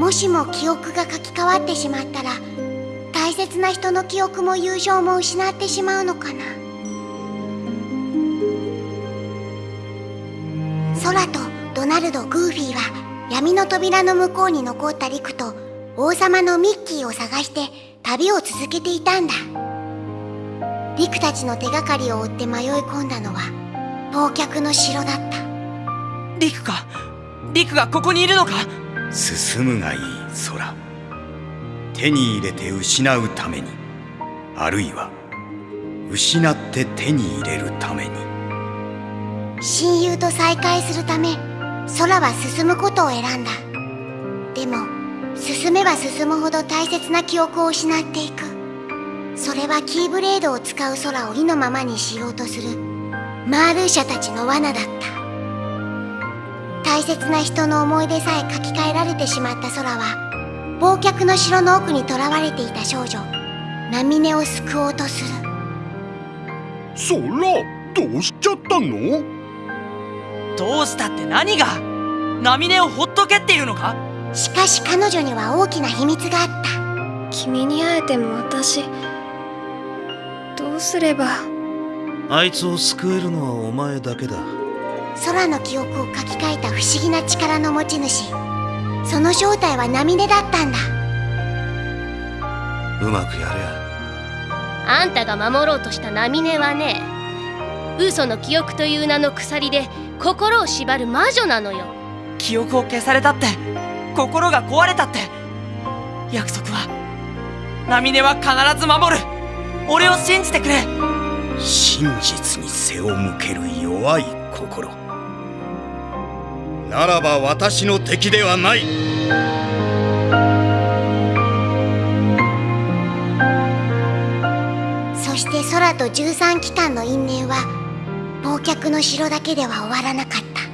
もしも記憶が書き換わってしまったら大切な人の記憶も友情も失ってしまうのかな。空とドナルド・グーフィーは闇の扉の向こうに残ったリクと王様のミッキーを探して旅を続けていたんだ。リクたちの手がかりを追って迷い込んだのは忘却の城だった。リクか。リクがここにいるのか。進むがいい空。手に入れて失うために。あるいは失って手に入れるために。親友と再会するため空は進むことを選んだ。でも進めば進むほど大切な記憶を失っていく。それはキーブレードを使う空を意のままにしようとするマールーシャたちの罠だった。大切な人の思い出さえ書き換えられてしまった空は忘却の城の奥に囚われていた少女ナミネを救おうとする。そらどうしちゃったの？どうしたって何が？ナミネをほっとけっていうのか？しかし彼女には大きな秘密があった。君に会えても私どうすれば？あいつを救えるのはお前だけだ空の記憶を書き換えた不思議な力の持ち主。その正体はナミネだったんだ。うまくやれ。やあんたが守ろうとしたナミネはね嘘の記憶という名の鎖で心を縛る魔女なのよ。記憶を消されたって心が壊れたって。約束はナミネは必ず守る。俺を信じてくれ真実に背を向ける弱い心。ならば私の敵ではない。そして空と十三機関の因縁は忘却の城だけでは終わらなかった。